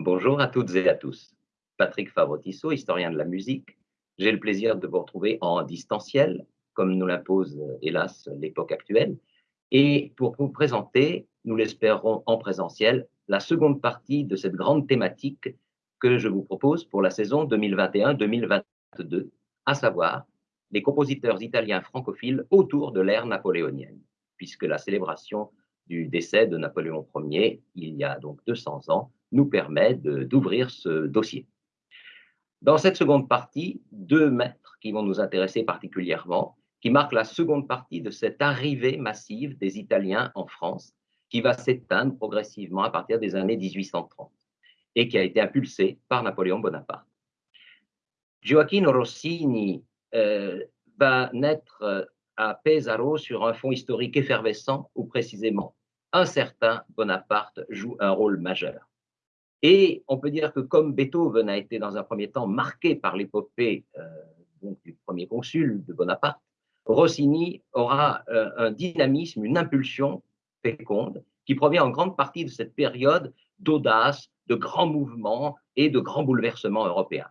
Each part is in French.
Bonjour à toutes et à tous. Patrick Favre-Tissot, historien de la musique. J'ai le plaisir de vous retrouver en distanciel, comme nous l'impose hélas l'époque actuelle, et pour vous présenter, nous l'espérons en présentiel, la seconde partie de cette grande thématique que je vous propose pour la saison 2021-2022, à savoir les compositeurs italiens francophiles autour de l'ère napoléonienne, puisque la célébration du décès de Napoléon Ier, il y a donc 200 ans, nous permet d'ouvrir ce dossier. Dans cette seconde partie, deux maîtres qui vont nous intéresser particulièrement, qui marquent la seconde partie de cette arrivée massive des Italiens en France, qui va s'éteindre progressivement à partir des années 1830 et qui a été impulsée par Napoléon Bonaparte. Gioacchino Rossini euh, va naître euh, à Pesaro sur un fond historique effervescent où précisément un certain Bonaparte joue un rôle majeur. Et on peut dire que comme Beethoven a été dans un premier temps marqué par l'épopée euh, du premier consul de Bonaparte, Rossini aura euh, un dynamisme, une impulsion féconde qui provient en grande partie de cette période d'audace, de grands mouvements et de grands bouleversements européens.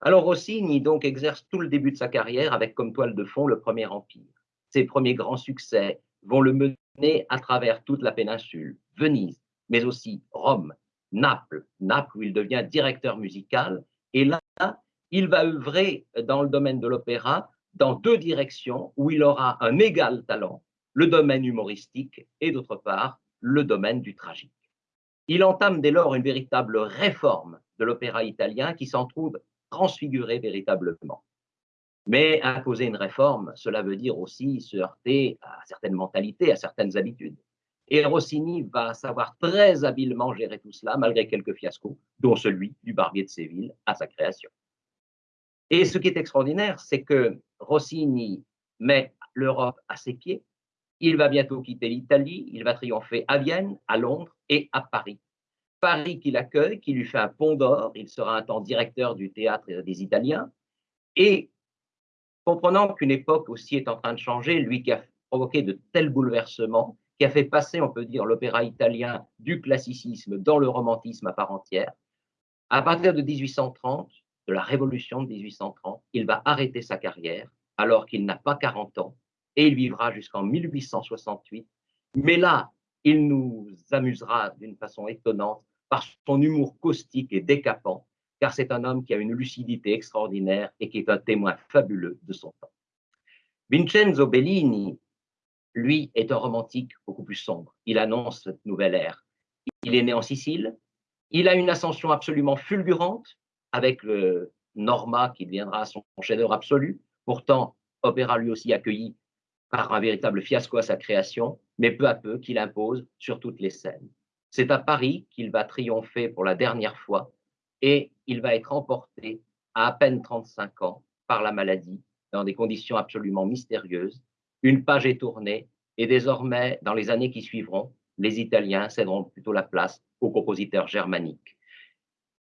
Alors Rossini donc exerce tout le début de sa carrière avec comme toile de fond le Premier Empire. Ses premiers grands succès vont le mener à travers toute la péninsule, Venise, mais aussi Rome, Naples, Naples où il devient directeur musical. Et là, il va œuvrer dans le domaine de l'opéra dans deux directions où il aura un égal talent, le domaine humoristique et d'autre part le domaine du tragique. Il entame dès lors une véritable réforme de l'opéra italien qui s'en trouve transfiguré véritablement. Mais imposer une réforme, cela veut dire aussi se heurter à certaines mentalités, à certaines habitudes. Et Rossini va savoir très habilement gérer tout cela, malgré quelques fiascos, dont celui du Barbier de Séville à sa création. Et ce qui est extraordinaire, c'est que Rossini met l'Europe à ses pieds. Il va bientôt quitter l'Italie, il va triompher à Vienne, à Londres et à Paris. Paris qui l'accueille, qui lui fait un pont d'or, il sera un temps directeur du théâtre des Italiens. Et comprenant qu'une époque aussi est en train de changer, lui qui a provoqué de tels bouleversements, qui a fait passer, on peut dire, l'opéra italien du classicisme dans le romantisme à part entière. À partir de 1830, de la révolution de 1830, il va arrêter sa carrière alors qu'il n'a pas 40 ans et il vivra jusqu'en 1868. Mais là, il nous amusera d'une façon étonnante par son humour caustique et décapant, car c'est un homme qui a une lucidité extraordinaire et qui est un témoin fabuleux de son temps. Vincenzo Bellini lui, est un romantique beaucoup plus sombre. Il annonce cette nouvelle ère. Il est né en Sicile. Il a une ascension absolument fulgurante avec le Norma qui deviendra son chef-d'œuvre absolu. Pourtant, opéra lui aussi accueilli par un véritable fiasco à sa création, mais peu à peu qu'il impose sur toutes les scènes. C'est à Paris qu'il va triompher pour la dernière fois et il va être emporté à à peine 35 ans par la maladie dans des conditions absolument mystérieuses une page est tournée et désormais, dans les années qui suivront, les Italiens céderont plutôt la place aux compositeurs germaniques.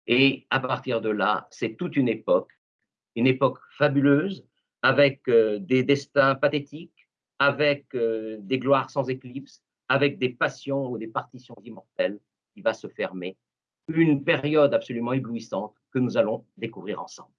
Et à partir de là, c'est toute une époque, une époque fabuleuse, avec euh, des destins pathétiques, avec euh, des gloires sans éclipse, avec des passions ou des partitions immortelles qui va se fermer. Une période absolument éblouissante que nous allons découvrir ensemble.